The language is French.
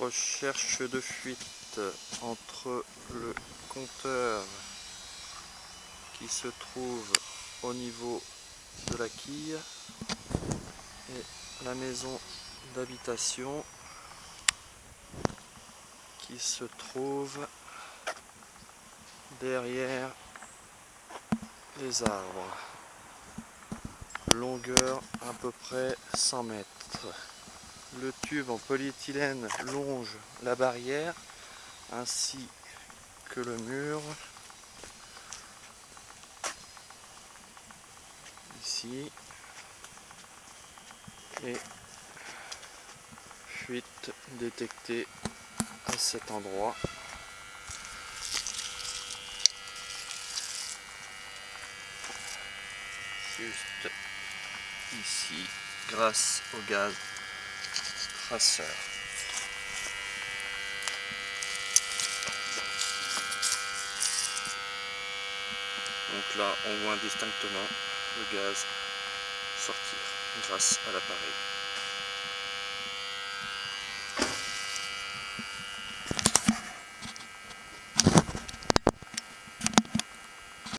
recherche de fuite entre le compteur qui se trouve au niveau de la quille et la maison d'habitation qui se trouve derrière les arbres. Longueur à peu près 100 mètres le tube en polyéthylène longe la barrière ainsi que le mur. Ici. Et fuite détectée à cet endroit. Juste ici grâce au gaz Donc là on voit indistinctement le gaz sortir grâce à l'appareil.